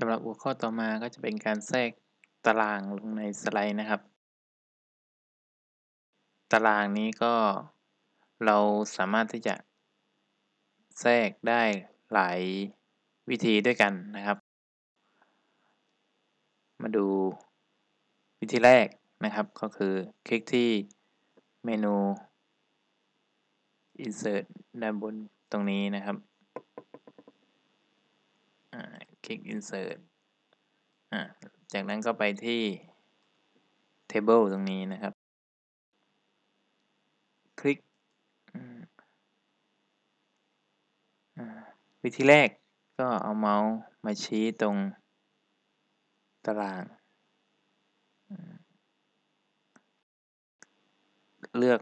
สำหรับหัวข้อต่อมาก็จะเป็นการแทรกตารางลงในสไลด์นะครับ ตารางนี้ก็เราสามารถที่จะ แทรกได้หลายวิธีด้วยกันนะครับ มาดูวิธีแรกนะครับก็คือคลิกที่เมนู insert ด้านบนตรงนี้นะครับค ลิก insert จากนั้นก็ไปที่ table ตรงนี้นะครับ คลิกวิธีแรกก็เอาเมาส์มาชี้ตรงตาราง เลือก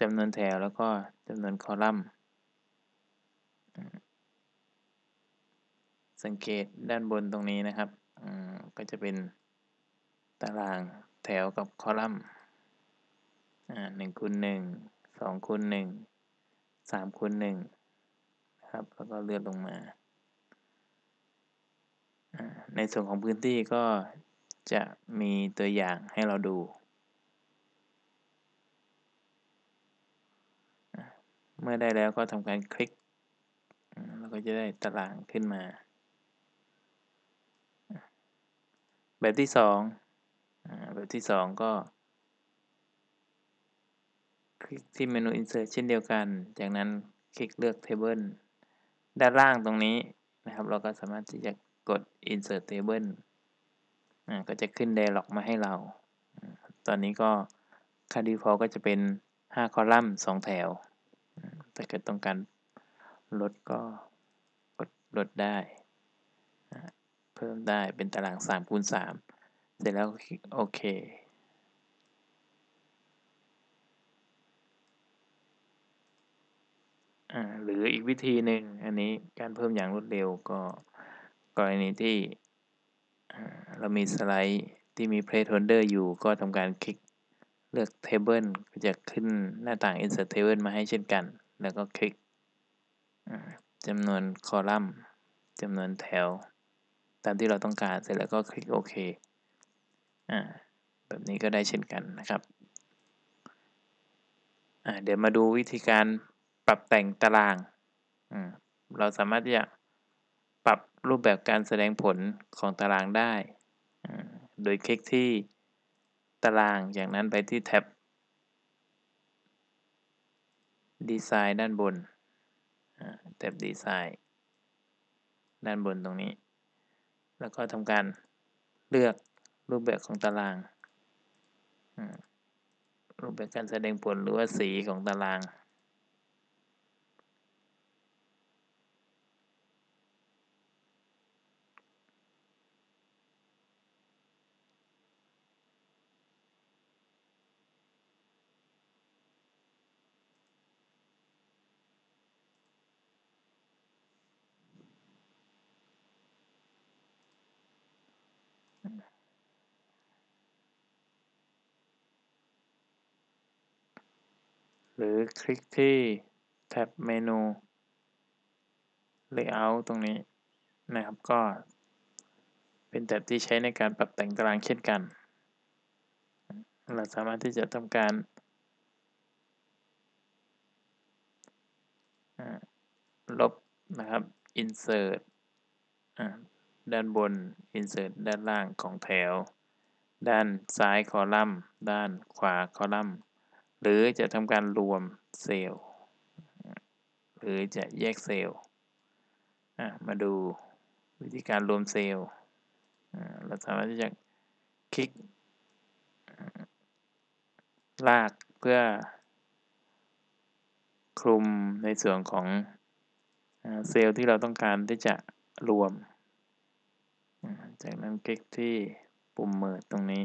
จำนวนแถวแล้วก็จำนวนคอลัมน์ สังเกตด้านบนตรงนี้นะครับก็จะเป็นตารางแถวกับคอลัมน์หนึ่งคูณหนึ่งสองคูณหนึ่งสามคูณหนึ่งครับแล้วก็เลื่อนลงมา ในส่วนของพื้นที่ก็จะมีตัวอย่างให้เราดู เมื่อได้แล้วก็ทำการคลิก แล้วก็จะได้ตารางขึ้นมา แบบที่สองแบบที่สองก็ คลิกที่เมนู insert เช่นเดียวกัน จากนั้นคลิกเลือก table ด้านล่างตรงนี้นะครับ เราก็สามารถที่จะกด insert table ก็จะขึ้น dialog มาให้เรา ตอนนี้ก็ค่า default ก็จะเป็น 5 คอลัมน์ 2 แถว ถ้าเกิดต้องการลดก็กดลดได้ เพิ่มได้เป็นตาราง3คูณ3เสร็จแล้วคลิกโอเคหรืออีกวิธีหนึ่งอันนี้การเพิ่มอย่างรวดเร็วก็กรณีที่เรามีสไลด์ที่มี placeholder อยู่ก็ทำการคลิกเลือก table ก็จะขึ้นหน้าต่าง insert table มาให้เช่นกัน แล้วก็คลิกจำนวนคอลัมน์จำนวนแถว ตามที่เราต้องการเสร็จแล้วก็คลิกโอเคแบบนี้ก็ได้เช่นกันนะครับเดี๋ยวมาดูวิธีการปรับแต่งตารางเราสามารถที่จะปรับรูปแบบการแสดงผลของตารางได้ โดยคลิกที่ตารางจากนั้นไปที่แท็บดีไซน์ด้านบนแท็บดีไซน์ด้านบนตรงนี้ แล้วก็ทำการเลือกรูปแบบของตารางรูปแบบการแสดงผลหรือว่าสีของตาราง หรือคลิกที่แท็บเมนู Layout ตรงนี้นะครับก็เป็นแท็บที่ใช้ในการปรับแต่งตารางเช่นกัน เราสามารถที่จะทำการลบนะครับ insert ด้านบน insert ด้านล่างของแถว ด้านซ้ายคอลัมน์ ด้านขวาคอลัมน์ หรือจะทำการรวมเซลล์หรือจะแยกเซลล์มาดูวิธีการรวมเซลล์เราสามารถที่จะคลิก ลากเพื่อ คลุมในส่วนของเซลล์ที่เราต้องการที่จะรวม จากนั้นคลิกที่ปุ่มเมิดตรงนี้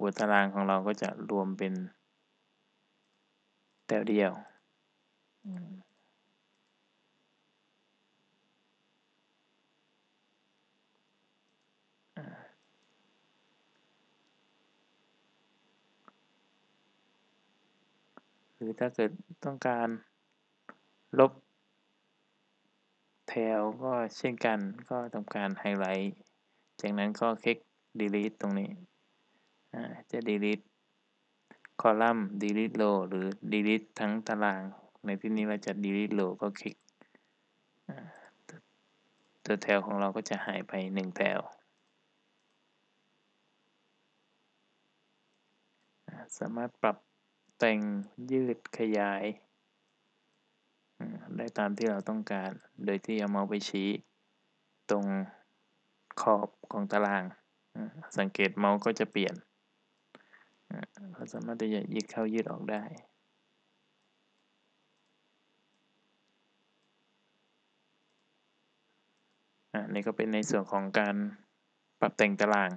หัวตารางของเราก็จะรวมเป็นแถวเดียว หรือถ้าเกิดต้องการลบแถวก็เช่นกันก็ทำการไฮไลท์ จากนั้นก็คลิก delete ตรงนี้ จะ delete คอลัมน์ delete row หรือ delete ทั้งตาราง ในที่นี้เราจะ delete row ก็คลิก ตัวแถวของเราก็จะหายไป 1 แถว สามารถปรับแต่งยืดขยาย ได้ตามที่เราต้องการ โดยที่เอาเมาส์ไปชี้ ตรงขอบของตาราง สังเกตเมาส์ก็จะเปลี่ยน เราสามารถที่จะยืดเข้ายืดออกได้อันนี้ก็เป็นในส่วนของการปรับแต่งตาราง